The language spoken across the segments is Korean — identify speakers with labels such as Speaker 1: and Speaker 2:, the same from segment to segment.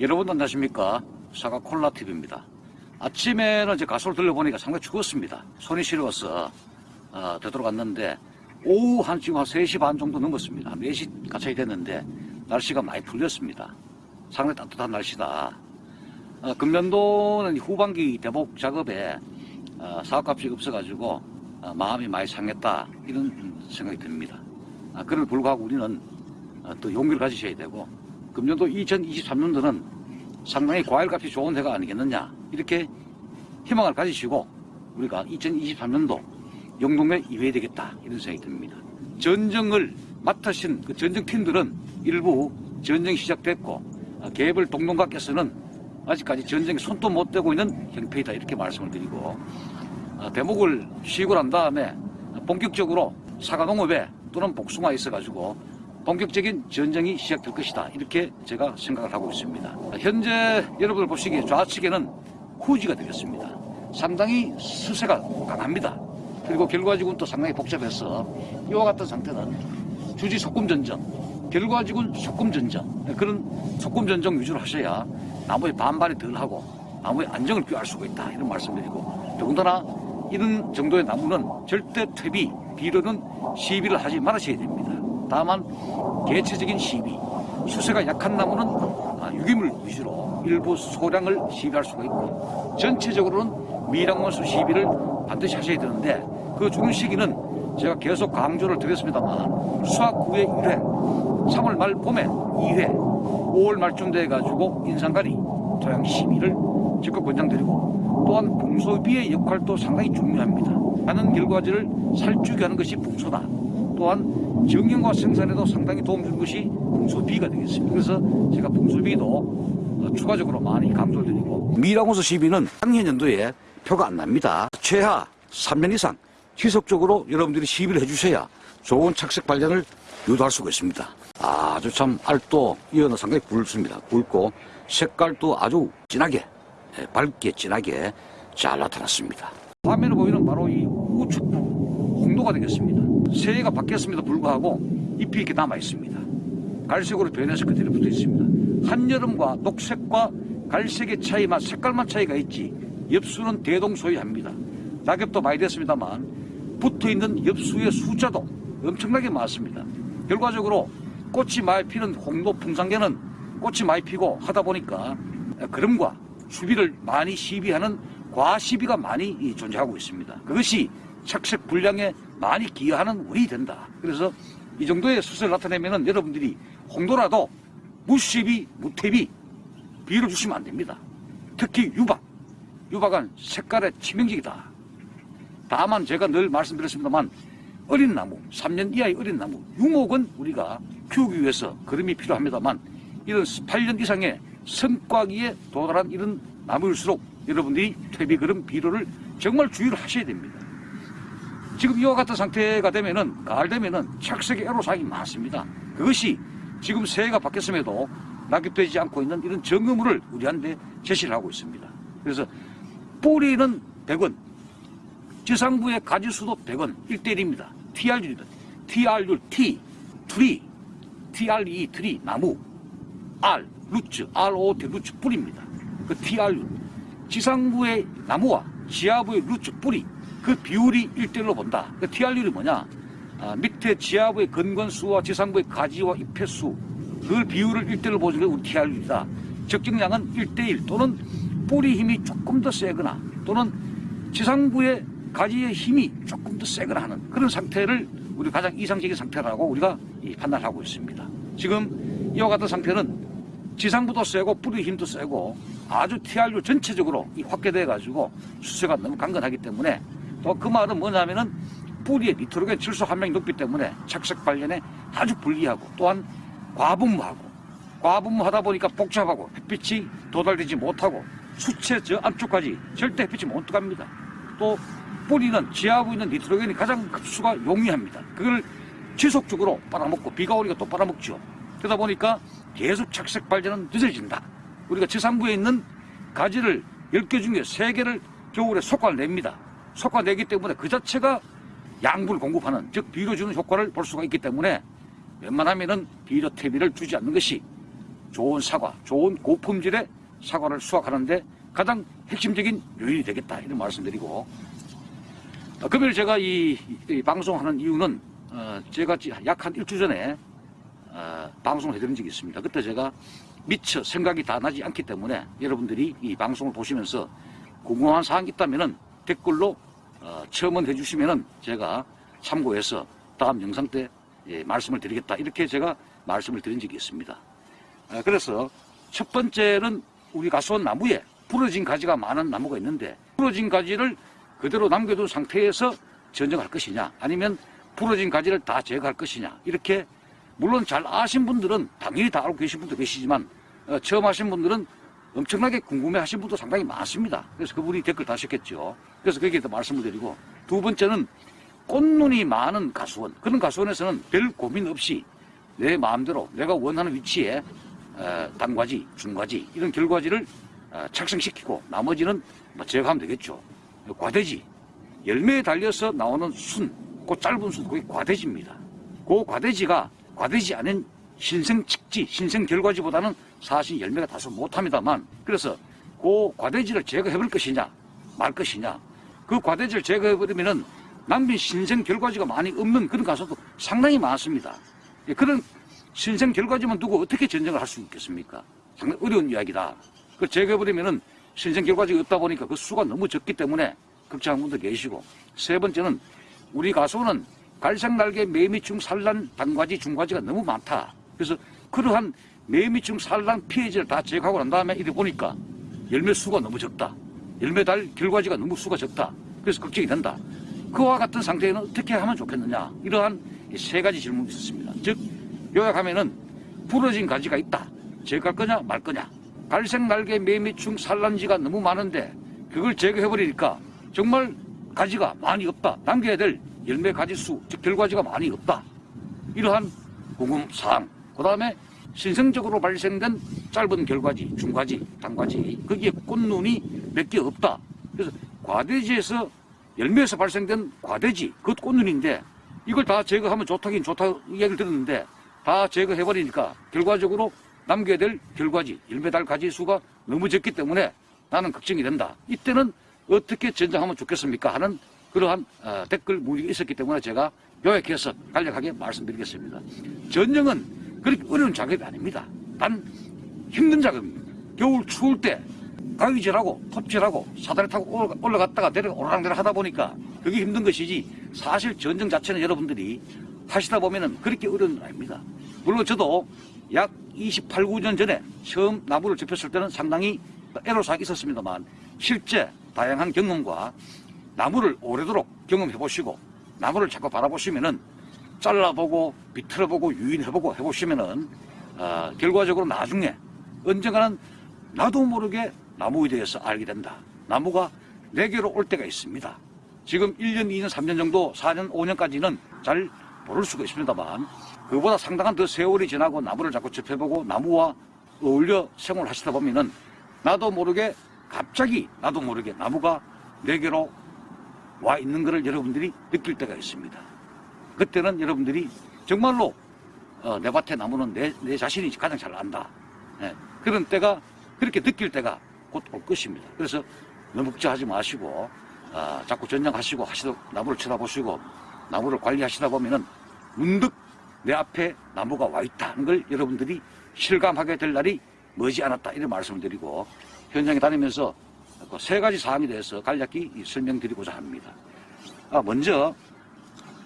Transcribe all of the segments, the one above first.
Speaker 1: 여러분 안녕하십니까 사과 콜라 TV입니다. 아침에는 이제 가솔 들려보니까 상당히 추웠습니다. 손이 시려워서 어, 되돌아갔는데 오후 한 지금 한 3시 반 정도 넘었습니다. 한 4시 가까이 됐는데 날씨가 많이 풀렸습니다. 상당히 따뜻한 날씨다. 어, 금년도는 후반기 대복 작업에 어, 사업값이 없어가지고 어, 마음이 많이 상했다 이런 생각이 듭니다. 아, 그럼에도 불구하고 우리는 어, 또 용기를 가지셔야 되고 금년도 2023년도는 상당히 과일값이 좋은 해가 아니겠느냐 이렇게 희망을 가지시고 우리가 2023년도 영동에 이회해야 되겠다 이런 생각이 듭니다. 전쟁을 맡으신 그 전쟁팀들은 일부 전쟁이 시작됐고 어, 개별 동동각께서는 아직까지 전쟁에 손도 못 대고 있는 형편이다 이렇게 말씀을 드리고 어, 대목을 난 다음에 본격적으로 사과농업에 또는 복숭아에 있어가지고 본격적인 전쟁이 시작될 것이다 이렇게 제가 생각을 하고 있습니다. 현재 여러분들 보시기에 좌측에는 후지가 되겠습니다. 상당히 수세가 강합니다. 그리고 결과지구는 또 상당히 복잡해서 이와 같은 상태는 주지 속금전정, 결과지구는 속금전정 그런 속금전정 위주로 하셔야 나무의 반발이 덜하고 나무의 안정을 꾀할 수가 있다 이런 말씀드리고 더군다나 이런 정도의 나무는 절대 퇴비, 비료는 시비를 하지 말으셔야 됩니다. 다만 개체적인 시비, 수세가 약한 나무는 아, 유기물 위주로 일부 소량을 시비할 수가 있고 전체적으로는 미량원수 시비를 반드시 하셔야 되는데 그 중요 시기는 제가 계속 강조를 드렸습니다만 수학 후에 1회, 3월 말 봄에 2회, 5월 말쯤 돼가지고 인상가리, 토양 시비를 적극 권장드리고 또한 풍소비의 역할도 상당히 중요합니다. 하는 결과지를 살찌게 하는 것이 풍소다. 또한 정경과 생산에도 상당히 도움 주는 것이 풍소비가 되겠습니다. 그래서 제가 풍소비도 어, 추가적으로 많이 강조를 드리고 미라고서 시비는 작년 연도에 표가 안 납니다. 최하 3년 이상 지속적으로 여러분들이 시비를 해주셔야 좋은 착색 발견을 유도할 수가 있습니다. 아주 참 알도 이어는 상당히 굵습니다. 굵고 색깔도 아주 진하게 예, 밝게 진하게 잘 나타났습니다. 화면에 보이는 바로 이 우측부 홍도가 되겠습니다. 새해가 바뀌었음에도 불구하고 잎이 이렇게 남아 있습니다. 갈색으로 변해서 그대로 붙어 있습니다. 한여름과 녹색과 갈색의 차이만 색깔만 차이가 있지 엽수는 대동소이합니다. 낙엽도 많이 됐습니다만 붙어 있는 엽수의 숫자도 엄청나게 많습니다. 결과적으로 꽃이 많이 피는 홍도 풍산계는 꽃이 많이 피고 하다 보니까 그름과 수비를 많이 시비하는 과시비가 많이 존재하고 있습니다. 그것이 착색 불량에 많이 기여하는 원인이 된다. 그래서 이 정도의 수세를 나타내면 여러분들이 홍도라도 무시비, 무태비 비를 주시면 안 됩니다. 특히 유박. 유박은 색깔의 치명적이다. 다만 제가 늘 말씀드렸습니다만 어린 나무, 3년 이하의 어린 나무, 유목은 우리가 키우기 위해서 그름이 필요합니다만 이런 8년 이상의 성과기에 도달한 이런 나무일수록 여러분들이 퇴비그름 비료를 정말 주의를 하셔야 됩니다. 지금 이와 같은 상태가 되면은 가을 되면은 착색의 애로사항이 많습니다. 그것이 지금 새해가 바뀌었음에도 낙엽되지 않고 있는 이런 정의물을 우리한테 제시를 하고 있습니다. 그래서 뿌리는 100원, 지상부의 가지수도 100원, 1대1입니다. TRU입니다. TRU, T, 트리, TRE, 트리, 나무, R, 루츠, ROT, 루츠, 뿌리입니다. 그 TRU. 지상부의 나무와 지하부의 roots, 뿌리, 그 비율이 1대1로 본다. 그 TR율이 뭐냐? 아, 밑에 지하부의 근건수와 지상부의 가지와 잎의 수, 그 비율을 1대1로 보는 게 우리 TRU이다. 적정량은 1대1 또는 뿌리 힘이 조금 더 세거나 또는 지상부의 가지의 힘이 조금 더 세거나 하는 그런 상태를 우리 가장 이상적인 상태라고 우리가 판단하고 있습니다. 지금 이와 같은 상태는 지상부도 세고 뿌리 힘도 세고 아주 TRU 전체적으로 확대돼 가지고 수세가 너무 강건하기 때문에 또 그 말은 뭐냐면은 뿌리에 니트로겐 질소 함량이 높기 때문에 착색 발견에 아주 불리하고 또한 과분무하고 과분무하다 보니까 복잡하고 햇빛이 도달되지 못하고 수채 저 안쪽까지 절대 햇빛이 못 들어갑니다. 또 뿌리는 지하고 있는 니트로겐이 가장 흡수가 용이합니다. 그걸 지속적으로 빨아먹고 비가 오니까 또 빨아먹죠. 그러다 보니까 계속 착색 발전은 늦어진다. 우리가 지상부에 있는 가지를 10개 중에 3개를 겨울에 속아냅니다. 속아내기 때문에 그 자체가 양분을 공급하는 즉 비료 주는 효과를 볼 수가 있기 때문에 웬만하면은 비료 퇴비를 주지 않는 것이 좋은 사과, 좋은 고품질의 사과를 수확하는데 가장 핵심적인 요인이 되겠다 이런 말씀드리고 어, 금요일 제가 이, 이 방송하는 이유는 어, 제가 약 한 일주 전에 어, 방송을 해드린 적이 있습니다. 그때 제가 미처 생각이 다 나지 않기 때문에 여러분들이 이 방송을 보시면서 궁금한 사항이 있다면 댓글로 어, 첨언해 주시면 제가 참고해서 다음 영상 때 예, 말씀을 드리겠다 이렇게 제가 말씀을 드린 적이 있습니다. 아, 그래서 첫 번째는 우리 가수원 나무에 부러진 가지가 많은 나무가 있는데 부러진 가지를 그대로 남겨둔 상태에서 전정할 것이냐 아니면 부러진 가지를 다 제거할 것이냐 이렇게 물론 잘 아신 분들은 당연히 다 알고 계신 분도 계시지만 어, 처음 하신 분들은 엄청나게 궁금해 하신 분도 상당히 많습니다. 그래서 그분이 댓글 다셨겠죠. 그래서 거기에 더 말씀을 드리고 두 번째는 꽃눈이 많은 가수원 그런 가수원에서는 별 고민 없이 내 마음대로 내가 원하는 위치에 어, 단과지, 중과지 이런 결과지를 어, 착성시키고 나머지는 뭐 제거하면 되겠죠. 과대지 열매에 달려서 나오는 순, 그 짧은 순, 그게 과대지입니다. 그 과대지가 과대지 않은 신생 직지, 신생 결과지보다는 사실 열매가 다소 못합니다만 그래서 그 과대지를 제거해버릴 것이냐 말 것이냐 그 과대지를 제거해버리면은 남긴 신생 결과지가 많이 없는 그런 가수도 상당히 많습니다. 예, 그런 신생 결과지만 두고 어떻게 전쟁을 할 수 있겠습니까? 상당히 어려운 이야기다. 그 제거해버리면은 신생 결과지가 없다 보니까 그 수가 너무 적기 때문에 걱정하는 분도 계시고 세 번째는 우리 가수는 갈색 날개 매미충 산란 단과지 중과지가 너무 많다. 그래서 그러한 매미충 산란 피해지를 다 제거하고 난 다음에 이래 보니까 열매 수가 너무 적다. 열매 달 결과지가 너무 수가 적다. 그래서 걱정이 된다. 그와 같은 상태에는 어떻게 하면 좋겠느냐. 이러한 세 가지 질문이 있었습니다. 즉 요약하면은 부러진 가지가 있다. 제거할 거냐 말 거냐. 갈색 날개 매미충 산란지가 너무 많은데 그걸 제거해버리니까 정말 가지가 많이 없다. 남겨야 될 열매 가지 수, 즉 결과지가 많이 없다. 이러한 궁금사항. 그 다음에 신생적으로 발생된 짧은 결과지, 중과지, 단과지, 거기에 꽃눈이 몇 개 없다. 그래서 과대지에서 열매에서 발생된 과대지, 그 꽃눈인데 이걸 다 제거하면 좋다긴 좋다고 이야기를 들었는데 다 제거해버리니까 결과적으로 남겨야 될 결과지, 열매 달 가지 수가 너무 적기 때문에 나는 걱정이 된다. 이때는 어떻게 전장하면 좋겠습니까? 하는 그러한 어, 댓글 문의가 있었기 때문에 제가 요약해서 간략하게 말씀드리겠습니다. 전쟁은 그렇게 어려운 작업이 아닙니다. 단 힘든 작업입니다. 겨울 추울 때 가위질하고 톱질하고 사다리 타고 올라갔다가 내려 오르락내락 하다 보니까 그게 힘든 것이지 사실 전쟁 자체는 여러분들이 하시다 보면은 그렇게 어려운 건 아닙니다. 물론 저도 약 28, 9년 전에 처음 나무를 접했을 때는 상당히 애로사항이 있었습니다만 실제 다양한 경험과 나무를 오래도록 경험해 보시고 나무를 자꾸 바라보시면은 잘라보고 비틀어보고 유인해보고 해보시면은 어, 결과적으로 나중에 언젠가는 나도 모르게 나무에 대해서 알게 된다. 나무가 내게로 올 때가 있습니다. 지금 1년, 2년, 3년 정도, 4년, 5년까지는 잘 모를 수가 있습니다만 그보다 상당한 더 세월이 지나고 나무를 자꾸 접해보고 나무와 어울려 생활하시다 보면은 나도 모르게 갑자기 나도 모르게 나무가 내게로 와 있는 것을 여러분들이 느낄 때가 있습니다. 그때는 여러분들이 정말로 어, 내 밭에 나무는 내, 내 자신이 가장 잘 안다. 예, 그런 때가 그렇게 느낄 때가 곧 올 것입니다. 그래서 너무 걱정하지 마시고 어, 자꾸 전쟁하시고 하시도 나무를 쳐다보시고 나무를 관리하시다 보면은 문득 내 앞에 나무가 와 있다는 걸 여러분들이 실감하게 될 날이 머지 않았다 이런 말씀을 드리고 현장에 다니면서 그 세 가지 사항에 대해서 간략히 설명드리고자 합니다. 아, 먼저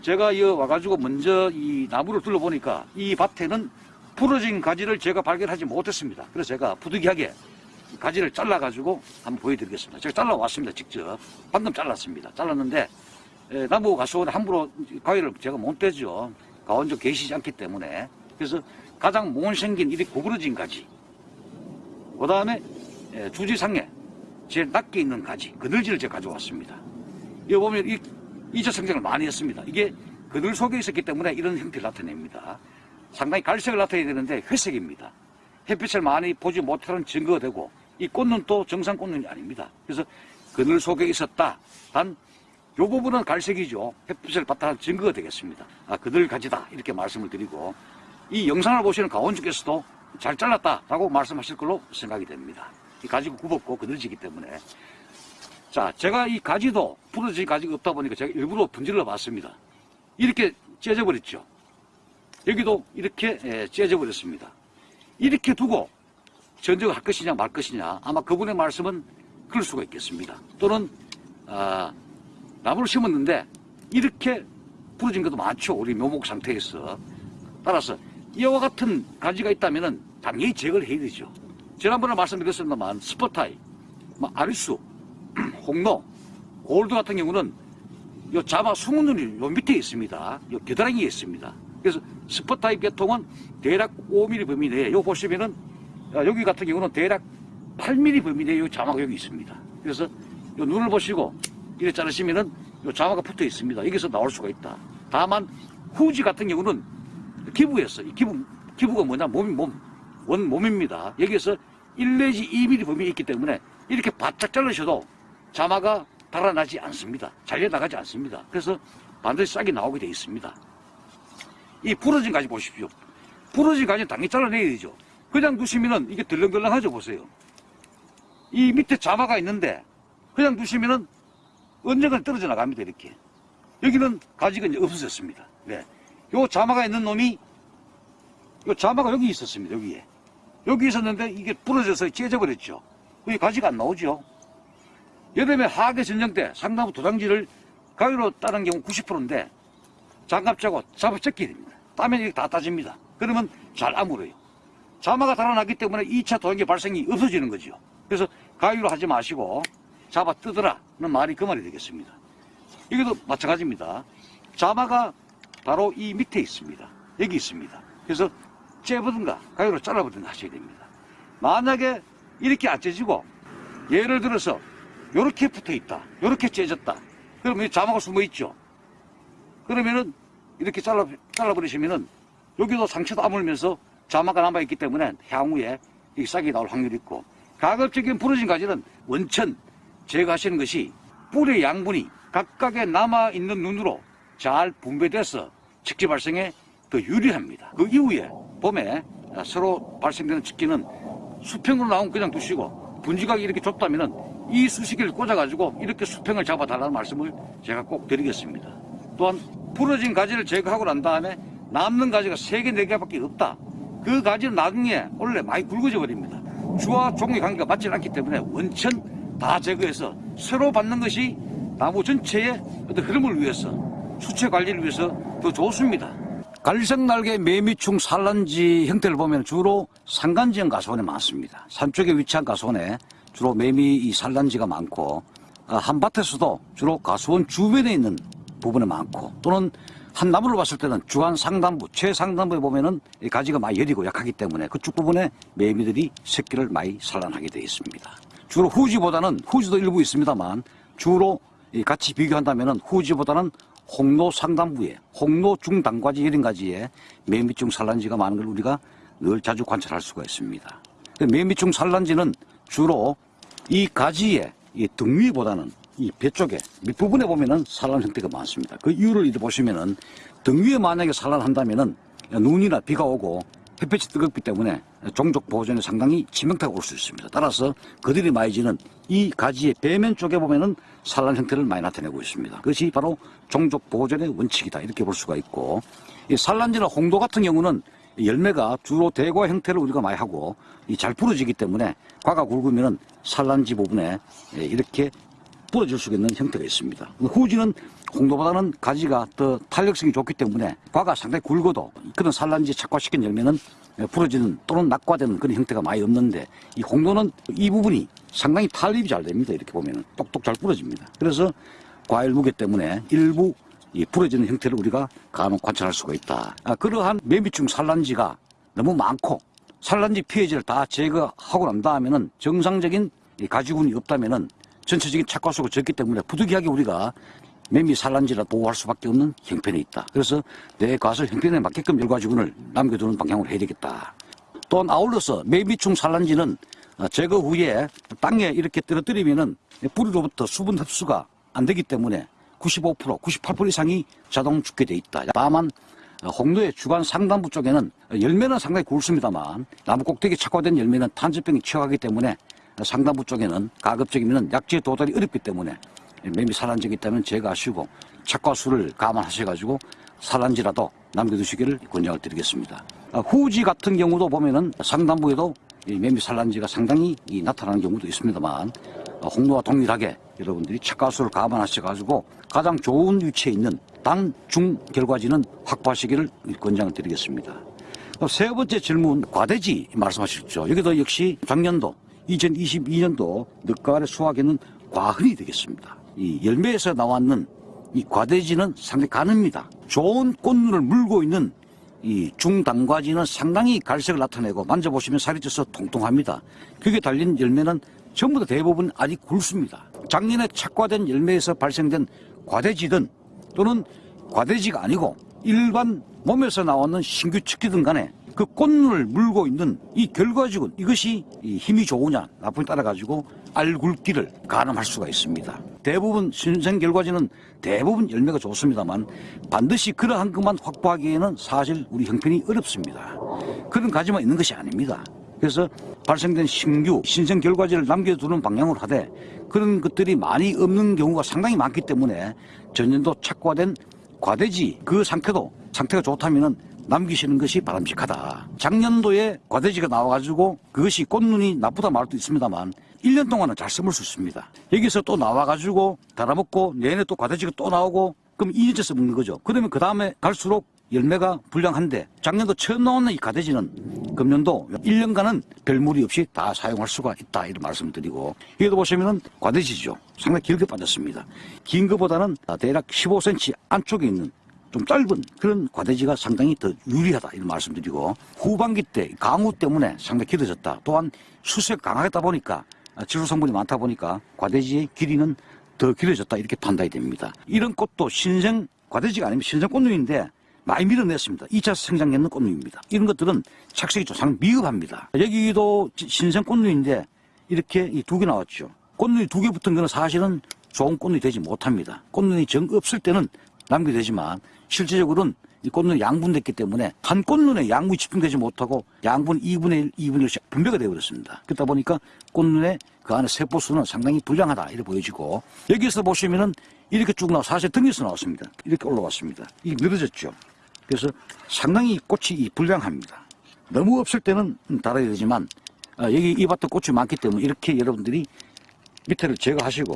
Speaker 1: 제가 이 와가지고 먼저 이 나무를 둘러보니까 이 밭에는 부러진 가지를 제가 발견하지 못했습니다. 그래서 제가 부득이하게 가지를 잘라가지고 한번 보여드리겠습니다. 제가 잘라왔습니다. 직접. 방금 잘랐습니다. 잘랐는데 에, 나무 가수원에 함부로 가위를 제가 못 대죠. 가원적 계시지 않기 때문에. 그래서 가장 못 생긴 이리 구부러진 가지. 그 다음에 주지상에 제일 낮게 있는 가지, 그늘지를 제가 가져왔습니다. 여기 보면 이, 이차 성장을 많이 했습니다. 이게 그늘 속에 있었기 때문에 이런 형태를 나타냅니다. 상당히 갈색을 나타내야 되는데 회색입니다. 햇빛을 많이 보지 못하는 증거가 되고 이 꽃눈 또 정상 꽃눈이 아닙니다. 그래서 그늘 속에 있었다. 단 이 부분은 갈색이죠. 햇빛을 바탕한 증거가 되겠습니다. 아, 그늘 가지다. 이렇게 말씀을 드리고 이 영상을 보시는 가원주께서도 잘 잘랐다라고 말씀하실 걸로 생각이 됩니다. 이 가지가 굽었고 그늘지기 때문에 자 제가 이 가지도 부러진 가지가 없다 보니까 제가 일부러 분질러 봤습니다. 이렇게 째져 버렸죠. 여기도 이렇게 예, 째져 버렸습니다. 이렇게 두고 전쟁을 할 것이냐 말 것이냐 아마 그분의 말씀은 그럴 수가 있겠습니다. 또는 아, 나무를 심었는데 이렇게 부러진 것도 많죠. 우리 묘목 상태에서. 따라서 이와 같은 가지가 있다면 당연히 제거를 해야 되죠. 지난번에 말씀드렸습니다만 스포타이, 뭐 아리수, 홍로, 골드 같은 경우는 요 자마 숨은 눈이 요 밑에 있습니다. 요 겨드랑이에 있습니다. 그래서 스포 타입 계통은 대략 5mm 범위 내에 요 보시면은 아, 여기 같은 경우는 대략 8mm 범위 내에 요 자마가 여기 있습니다. 그래서 요 눈을 보시고 이렇게 자르시면은 요 자마가 붙어 있습니다. 여기서 나올 수가 있다. 다만 후지 같은 경우는. 이 기부 기부가 뭐냐 몸이 몸 원 몸입니다. 여기에서 1 내지 2mm 범위에 있기 때문에 이렇게 바짝 자르셔도 자마가 달아나지 않습니다. 잘려 나가지 않습니다. 그래서 반드시 싹이 나오게 되어 있습니다. 이 부러진 가지 보십시오. 부러진 가지 당연히 잘라내야 되죠. 그냥 두시면은 이게 덜렁덜렁하죠, 보세요. 이 밑에 자마가 있는데 그냥 두시면은 언젠가 떨어져 나갑니다, 이렇게. 여기는 가지가 이제 없어졌습니다. 네. 요 자마가 있는 놈이 요 자마가 여기 있었습니다, 여기에. 여기 있었는데 이게 부러져서 째져버렸죠. 여기 가지가 안 나오죠. 여름에 하계 전쟁 때 상나무 도장지를 가위로 따는 경우 90%인데 장갑 차고 잡아 찢게 됩니다. 땀에 이렇게 다 따집니다. 그러면 잘 아물어요. 자마가 달아나기 때문에 2차 도장지 발생이 없어지는 거죠. 그래서 가위로 하지 마시고 잡아 뜯으라는 말이 그 말이 되겠습니다. 여기도 마찬가지입니다. 자마가 바로 이 밑에 있습니다. 여기 있습니다. 그래서 째보든가 가위로 잘라보든가 하셔야 됩니다. 만약에 이렇게 안 째지고 예를 들어서 이렇게 붙어 있다. 이렇게 째졌다. 그러면 이 자마가 숨어 있죠. 그러면은 이렇게 잘라, 잘라버리시면은 여기도 상처도 아물면서 자마가 남아있기 때문에 향후에 이 싹이 나올 확률이 있고 가급적인 부러진 가지는 원천 제거하시는 것이 뿌리의 양분이 각각의 남아있는 눈으로 잘 분배돼서 직지 발생에 더 유리합니다. 그 이후에 봄에 새로 발생되는 직기는 수평으로 나온 그냥 두시고 분지각이 이렇게 좁다면은 이 수시기를 꽂아가지고 이렇게 수평을 잡아달라는 말씀을 제가 꼭 드리겠습니다. 또한 부러진 가지를 제거하고 난 다음에 남는 가지가 3개, 4개밖에 없다. 그 가지는 나중에 원래 많이 굵어져 버립니다. 주와 종의 관계가 맞지 않기 때문에 원천 다 제거해서 새로 받는 것이 나무 전체의 어떤 흐름을 위해서 수채 관리를 위해서 더 좋습니다. 갈색날개 매미충 산란지 형태를 보면 주로 산간지형 가수원에 많습니다. 산 쪽에 위치한 가수원에 주로 매미 이 산란지가 많고 아, 한밭에서도 주로 가수원 주변에 있는 부분에 많고 또는 한 나무를 봤을 때는 주한 상단부, 최상단부에 보면은 이 가지가 많이 여리고 약하기 때문에 그쪽 부분에 매미들이 새끼를 많이 산란하게 되어 있습니다. 주로 후지보다는 후지도 일부 있습니다만 주로 이 같이 비교한다면은 후지보다는 홍로 상단부에 홍로 중단과지 여린가지에 매미충 산란지가 많은 걸 우리가 늘 자주 관찰할 수가 있습니다. 그 매미충 산란지는 주로 이 가지의 이등 위보다는 이 배 쪽에 밑부분에 보면은 산란 형태가 많습니다. 그 이유를 이제 보시면은 등 위에 만약에 산란한다면은 눈이나 비가 오고 햇볕이 뜨겁기 때문에 종족 보존에 상당히 치명타가 올 수 있습니다. 따라서 그들이 많이 지는 이 가지의 배면 쪽에 보면은 산란 형태를 많이 나타내고 있습니다. 그것이 바로 종족 보존의 원칙이다 이렇게 볼 수가 있고 이 산란지나 홍도 같은 경우는 열매가 주로 대과 형태를 우리가 많이 하고 이잘 부러지기 때문에 과가 굵으면은 산란지 부분에 예, 이렇게 부러질 수 있는 형태가 있습니다. 후지는 홍도보다는 가지가 더 탄력성이 좋기 때문에 과가 상당히 굵어도 그런 산란지 착화시킨 열매는 부러지는 또는 낙과되는 그런 형태가 많이 없는데 이 홍도는 이 부분이 상당히 탄립이 잘 됩니다. 이렇게 보면 똑똑 잘 부러집니다. 그래서 과일 무게 때문에 일부 이 부러지는 형태를 우리가 간혹 관찰할 수가 있다. 아, 그러한 매미충 산란지가 너무 많고 산란지 피해지를 다 제거하고 난 다음에는 정상적인 이 가지군이 없다면은 전체적인 착과수가 적기 때문에 부득이하게 우리가 매미 산란지라 보호할 수밖에 없는 형편에 있다. 그래서 내 가설 형편에 맞게끔 열과지군을 남겨두는 방향으로 해야 되겠다. 또한 아울러서 매미충 산란지는 어, 제거 후에 땅에 이렇게 떨어뜨리면은 뿌리로부터 수분 흡수가 안 되기 때문에 95%, 98% 이상이 자동 죽게 돼 있다. 다만 어, 홍도의 주간 상단부 쪽에는 열매는 상당히 굵습니다만 나무 꼭대기 착화된 열매는 탄저병이 취약하기 때문에 상단부 쪽에는 가급적이면 약지에 도달이 어렵기 때문에 매미 산란적이 있다면 제거하시고 착과수를 감안하셔가지고 산란지라도 남겨두시기를 권장을 드리겠습니다. 아, 후지 같은 경우도 보면은 상단부에도 이 매미 산란지가 상당히 이 나타나는 경우도 있습니다만 어, 홍로와 동일하게 여러분들이 착과수를 감안하셔가지고 가장 좋은 위치에 있는 단, 중 결과지는 확보하시기를 권장을 드리겠습니다. 어, 세 번째 질문, 과대지 말씀하셨죠. 여기도 역시 작년도 2022년도 늦가을에 수확에는 과흔이 되겠습니다. 이 열매에서 나왔는 이 과대지는 상당히 가늡니다. 좋은 꽃눈을 물고 있는 이 중단과지는 상당히 갈색을 나타내고 만져보시면 살이 쪄서 통통합니다. 그게 달린 열매는 전부 다 대부분 아직 굵습니다. 작년에 착과된 열매에서 발생된 과대지든 또는 과대지가 아니고 일반 몸에서 나오는 신규 측기든 간에 그 꽃눈을 물고 있는 이 결과지군 이것이 이 힘이 좋으냐 나쁘냐 따라 가지고 알굵기를 가늠할 수가 있습니다. 대부분 신생 결과지는 대부분 열매가 좋습니다만 반드시 그러한 것만 확보하기에는 사실 우리 형편이 어렵습니다. 그런 가지만 있는 것이 아닙니다. 그래서 발생된 신규 신생 결과지를 남겨두는 방향으로 하되 그런 것들이 많이 없는 경우가 상당히 많기 때문에 전년도 착과된 과대지 그 상태도 상태가 좋다면은 남기시는 것이 바람직하다. 작년도에 과대지가 나와가지고 그것이 꽃눈이 나쁘다 수 있습니다만 1년 동안은 잘 심을 수 있습니다. 여기서 또 나와가지고 달아먹고 내년에 또 과대지가 또 나오고 그럼 2년째 써먹는 거죠. 그러면 그 다음에 갈수록 열매가 불량한데 작년도 처음 나오는 이 가대지는 금년도 1년간은 별 무리 없이 다 사용할 수가 있다 이런 말씀을 드리고 여기도 보시면은 과대지죠. 상당히 길게 빠졌습니다. 긴 것보다는 대략 15cm 안쪽에 있는 좀 짧은 그런 과대지가 상당히 더 유리하다 이런 말씀드리고 후반기 때 강우 때문에 상당히 길어졌다. 또한 수색 강하겠다 보니까 지수 성분이 많다 보니까 과대지의 길이는 더 길어졌다 이렇게 판단이 됩니다. 이런 꽃도 신생 과대지가 아니면 신생 꽃눈인데 많이 밀어냈습니다. 2차 생장했는 꽃눈입니다. 이런 것들은 착색이 좀 상당히 미흡합니다. 여기도 신생 꽃눈인데 이렇게 이두개 나왔죠. 꽃눈이 두 개 붙은 거는 사실은 좋은 꽃눈이 되지 못합니다. 꽃눈이 정 없을 때는 남겨되지만 실제적으로는 이 꽃눈이 양분됐기 때문에 한 꽃눈에 양분이 집중되지 못하고 양분 2분의 1, 2분의 1씩 분배가 되어버렸습니다. 그러다 보니까 꽃눈에 그 안에 세포수는 상당히 불량하다 이렇게 보여지고 여기서 보시면은 이렇게 쭉 나와 사실 등에서 나왔습니다. 이렇게 올라왔습니다. 이게 늘어졌죠. 그래서 상당히 꽃이 이 불량합니다. 너무 없을 때는 달아야 되지만 아, 여기 이 밭도 꽃이 많기 때문에 이렇게 여러분들이 밑에를 제거하시고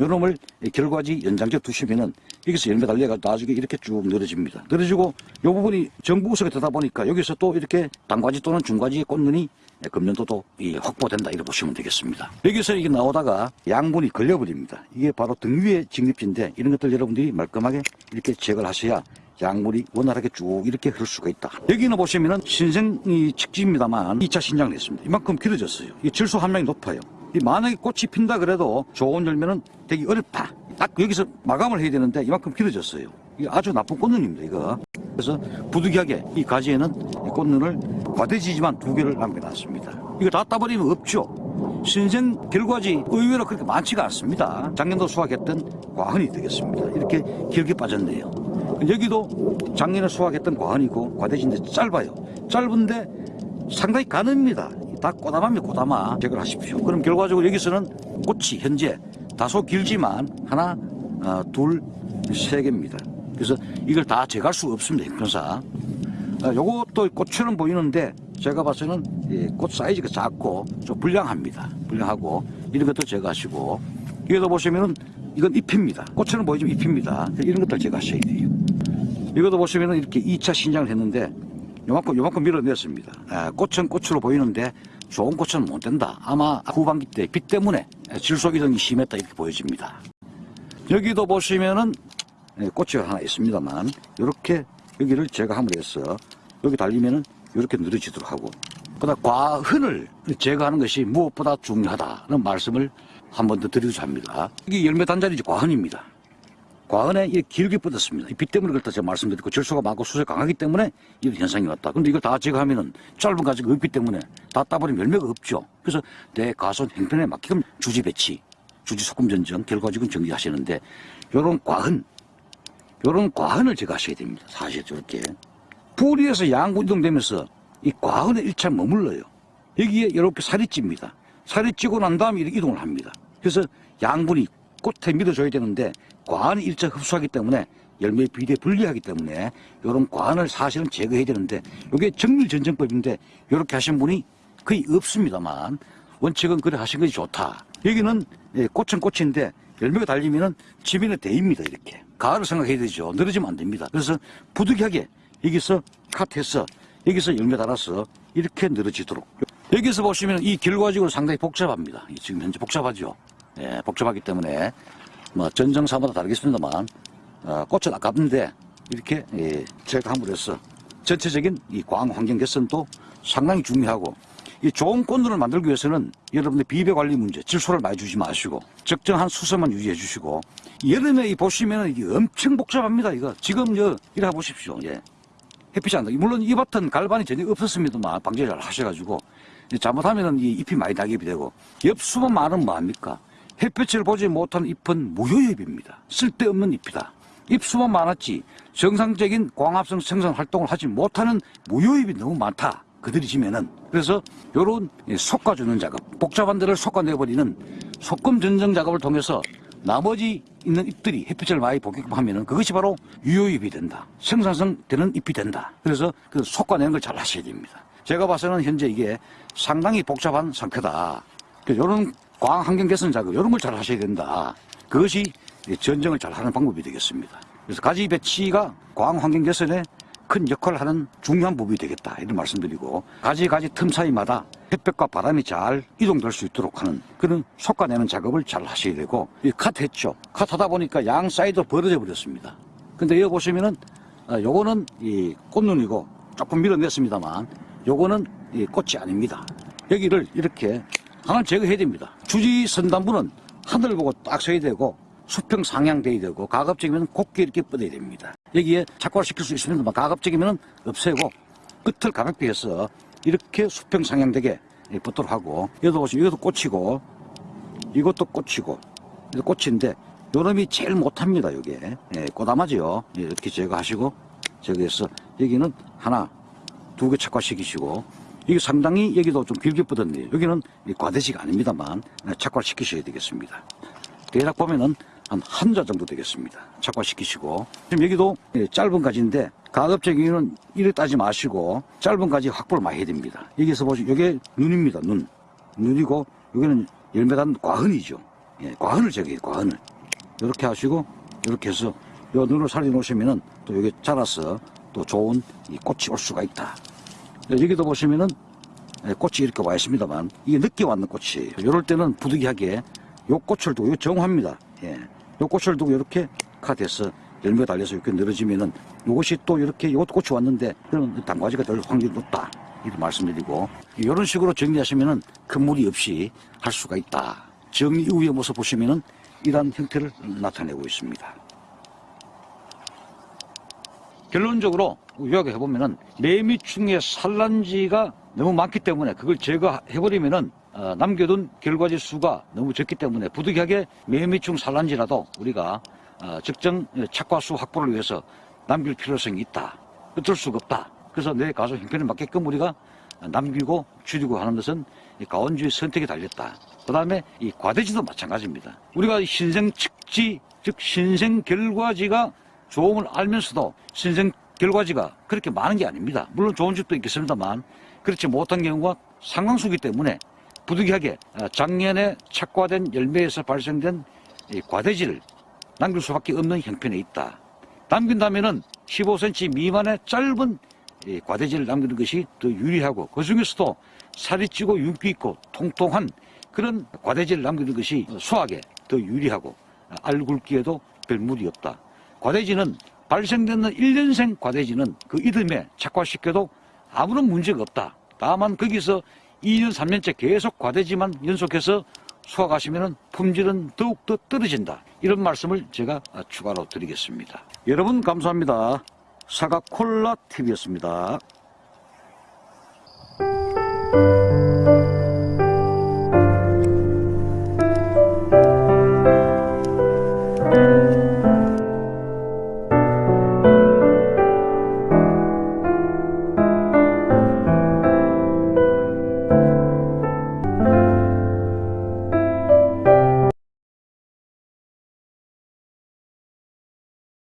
Speaker 1: 요놈을 결과지 연장제 두시면은 여기서 열매 달려가지고 나중에 이렇게 쭉 늘어집니다. 늘어지고 요 부분이 정부구석에 되다 보니까 여기서 또 이렇게 단과지 또는 중과지의 꽃눈이 금년도도 이 확보된다 이렇게 보시면 되겠습니다. 여기서 이게 나오다가 양분이 걸려버립니다. 이게 바로 등 위에 직립지인데 이런 것들 여러분들이 말끔하게 이렇게 제거를 하셔야 양물이 원활하게 쭉 이렇게 흐를 수가 있다. 여기는 보시면은 신생 이 측지입니다만 2차 신장을 했습니다. 이만큼 길어졌어요. 이 질소 함량이 높아요. 이 만약에 꽃이 핀다 그래도 좋은 열매는 되기 어렵다. 딱 여기서 마감을 해야 되는데 이만큼 길어졌어요. 이게 아주 나쁜 꽃눈입니다, 이거. 그래서 부득이하게 이 가지에는 이 꽃눈을 과대지지만 두 개를 남겨놨습니다. 이거 다 따버리면 없죠. 신생 결과지 의외로 그렇게 많지가 않습니다. 작년도 수확했던 과흔이 되겠습니다. 이렇게 길게 빠졌네요. 여기도 작년에 수확했던 과흔이고 과대지인데 짧아요. 짧은데 상당히 가늡니다. 다 꼬담하면 꼬담아 제거를 하십시오. 그럼 결과적으로 여기서는 꽃이 현재 다소 길지만 하나, 어, 둘, 세 개입니다. 그래서 이걸 다 제거할 수 없습니다. 형편상. 아, 요것도 꽃처럼 보이는데 제가 봐서는 예, 꽃 사이즈가 작고 좀 불량합니다. 불량하고 이런 것도 제거하시고 여기도 보시면은 이건 잎입니다. 꽃처럼 보이지만 잎입니다. 이런 것들 제거하셔야 돼요. 이것도 보시면은 이렇게 2차 신장을 했는데 요만큼 요만큼 밀어냈습니다. 아, 꽃은 꽃으로 보이는데 좋은 꽃은 못 된다. 아마 후반기 때 빛 때문에 질소 이동이 심했다 이렇게 보여집니다. 여기도 보시면은 예, 꽃이 하나 있습니다만 이렇게 여기를 제가 함으로 해서 여기 달리면은 이렇게 늘어지도록 하고 그다음 과흔을 제거하는 것이 무엇보다 중요하다는 말씀을 한 번 더 드리고자 합니다. 이게 열매 단자리지 과흔입니다. 이게 길게 뻗었습니다. 이빛 때문에 그렇다 제가 말씀드렸고 질소가 많고 수소가 강하기 때문에 이런 현상이 왔다. 근데 이걸 다 제거하면은 짧은 가지가 없기 때문에 다 따버리면 열매가 없죠. 그래서 내 가손 행편에 맞게끔 주지 배치, 주지 소금 전정, 결과적은 정리하시는데 요런 과흔, 요런 과흔을 제거하셔야 됩니다. 사실 저렇게 뿌리에서 양구 이동되면서 이 과은에 일차 머물러요. 여기에 이렇게 살이 찝니다. 살이 찌고 난 다음에 이렇게 이동을 합니다. 그래서 양분이 꽃에 밀어줘야 되는데 과은이 일차 흡수하기 때문에 열매 비대에 불리하기 때문에 이런 과은을 사실은 제거해야 되는데 이게 정밀전정법인데 이렇게 하신 분이 거의 없습니다만 원칙은 그래 하신 것이 좋다. 여기는 예, 꽃은 꽃인데 열매가 달리면은 지면에 대입니다 이렇게. 가을을 생각해야 되죠. 늘어지면 안 됩니다. 그래서 부득이하게 여기서 컷해서 여기서 열매 달아서 이렇게 늘어지도록. 여기서 보시면 이 결과적으로 상당히 복잡합니다. 이 지금 현재 복잡하죠. 예, 복잡하기 때문에 뭐 전정사마다 다르겠습니다만 어, 꽃은 아깝는데 이렇게 예, 제가 함으로써 전체적인 이 광 환경 개선도 상당히 중요하고 이 좋은 꽃눈을 만들기 위해서는 여러분들 비배 관리 문제 질소를 많이 주지 마시고 적정한 수소만 유지해 주시고 여름에 이 보시면은 이게 엄청 복잡합니다 이거 지금 저 이래 보십시오 예. 햇빛이 안 나. 물론 이 밭은 갈반이 전혀 없었습니다만 방제 잘 하셔가지고 잘못하면은 이 잎이 많이 낙엽이 되고 엽수만 많으면 뭐합니까? 햇빛을 보지 못한 잎은 무효잎입니다. 쓸데없는 잎이다. 잎수만 많았지 정상적인 광합성 생산 활동을 하지 못하는 무효잎이 너무 많다. 그들이 지면은 그래서 요런 솎아주는 작업 복잡한 데를 솎아내버리는 소금 전정 작업을 통해서 나머지 있는 잎들이 햇빛을 많이 복용하면은 그것이 바로 유효잎이 된다. 생산성 되는 잎이 된다. 그래서 그 솎아내는 걸 잘 하셔야 됩니다. 제가 봐서는 현재 이게 상당히 복잡한 상태다. 이런 광 환경 개선 작업 이런 걸 잘 하셔야 된다. 그것이 전정을 잘 하는 방법이 되겠습니다. 그래서 가지 배치가 광 환경 개선에 큰 역할을 하는 중요한 부분이 되겠다 이런 말씀드리고 가지 가지 틈 사이마다 햇볕과 바람이 잘 이동될 수 있도록 하는 그런 솎아내는 작업을 잘 하셔야 되고 이 컷했죠. 컷 하다 보니까 양 사이드 벌어져 버렸습니다. 근데 여기 보시면은 아, 요거는 이 꽃눈이고 조금 밀어냈습니다만 요거는 이 꽃이 아닙니다. 여기를 이렇게 하나 제거해야 됩니다. 주지 선단부는 하늘 보고 딱 서야 되고 수평 상향돼야 되고 가급적이면 곱게 이렇게 뻗어야 됩니다. 여기에 착화시킬 수 있습니다만 가급적이면 없애고 끝을 가볍게 해서 이렇게 수평 상향되게 뻗도록 하고 여기도 보시면 이것도 꽃이고 이것도 꽃이고 이거 꽃인데 요놈이 제일 못합니다. 이게 예, 꽃아마지요. 예, 이렇게 제거하시고 제거해서 여기는 하나 두 개 착화시키시고 이게 상당히 여기도 좀 길게 뻗었네요. 여기는 과대지가 아닙니다만 착화시키셔야 되겠습니다. 대략 보면은 한 한 자 정도 되겠습니다. 착화시키시고 지금 여기도 예, 짧은 가지인데 가급적이면 이래 따지 마시고 짧은 가지 확보를 많이 해야 됩니다. 여기서 보시면 이게 눈입니다. 눈 눈이고 여기는 열매단 과흔이죠. 예, 과흔을 제거해요. 과흔을 이렇게 하시고 이렇게 해서 요 눈을 살려 놓으시면은 또 여기 자라서 또 좋은 이 꽃이 올 수가 있다. 여기도 보시면은 예, 꽃이 이렇게 와 있습니다만 이게 늦게 왔는 꽃이에요. 이럴 때는 부득이하게 요 꽃을 두고 정화입니다. 예. 요 꽃을 두고 이렇게 카드에서 열매가 달려서 이렇게 늘어지면은 이것이 또 이렇게 이것도 꽃이 왔는데 그런 단과지가 될 확률이 높다. 이렇게 말씀드리고 이런 식으로 정리하시면은 큰 무리 없이 할 수가 있다. 정리 이후의 모습 보시면은 이러한 형태를 나타내고 있습니다. 결론적으로 요약해 보면은 매미충의 산란지가 너무 많기 때문에 그걸 제거해 버리면은 어, 남겨둔 결과지 수가 너무 적기 때문에 부득이하게 매미충 산란지라도 우리가 어, 적정 착과수 확보를 위해서 남길 필요성이 있다. 어쩔 수가 없다. 그래서 내 가수 형편에 맞게끔 우리가 남기고 줄이고 하는 것은 이 가원주의 선택에 달렸다. 그 다음에 이 과대지도 마찬가지입니다. 우리가 신생 측지, 즉 신생 결과지가 좋음을 알면서도 신생 결과지가 그렇게 많은 게 아닙니다. 물론 좋은 집도 있겠습니다만 그렇지 못한 경우가 상당수기 때문에 부득이하게 어, 작년에 착과된 열매에서 발생된 이 과대지를 남길 수밖에 없는 형편에 있다. 남긴다면은 15cm 미만의 짧은 이 과대지를 남기는 것이 더 유리하고 그 중에서도 살이 찌고 윤기 있고 통통한 그런 과대지를 남기는 것이 수학에 더 유리하고 알 굵기에도 별 무리 없다. 과대지는 발생되는 1년생 과대지는 그 이듬해 착화시켜도 아무런 문제가 없다. 다만 거기서 2년, 3년째 계속 과대지만 연속해서 수확하시면 품질은 더욱더 떨어진다. 이런 말씀을 제가 추가로 드리겠습니다. 여러분 감사합니다. 사과 콜라 TV였습니다.